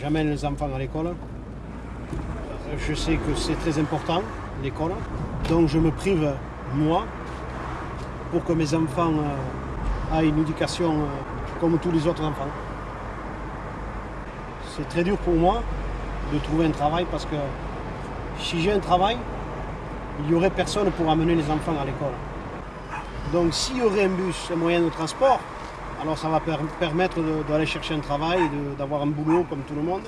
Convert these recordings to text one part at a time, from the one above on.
J'amène les enfants à l'école. Je sais que c'est très important, l'école. Donc je me prive, moi, pour que mes enfants euh, aient une éducation euh, comme tous les autres enfants. C'est très dur pour moi de trouver un travail parce que si j'ai un travail, il n'y aurait personne pour amener les enfants à l'école. Donc s'il y aurait un bus, un moyen de transport, alors ça va permettre d'aller chercher un travail, d'avoir un boulot comme tout le monde,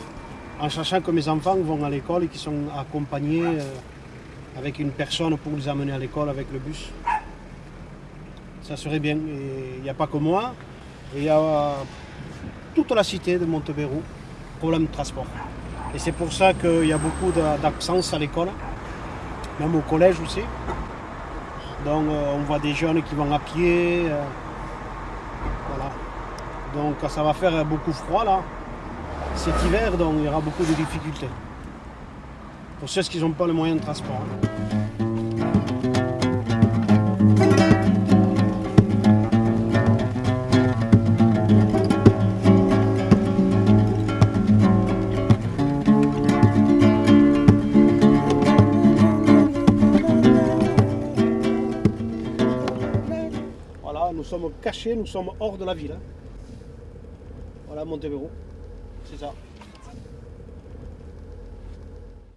en sachant que mes enfants vont à l'école et qu'ils sont accompagnés euh, avec une personne pour les amener à l'école avec le bus. Ça serait bien. Il n'y a pas que moi, il y a toute la cité de Montebéroux, problème de transport. Et c'est pour ça qu'il y a beaucoup d'absence à l'école, même au collège aussi. Donc euh, on voit des jeunes qui vont à pied. Euh. Donc ça va faire beaucoup froid là. Cet hiver, donc il y aura beaucoup de difficultés. Pour ceux qui n'ont pas le moyen de transport. Nous sommes cachés, nous sommes hors de la ville. Hein. Voilà Montebello, c'est ça.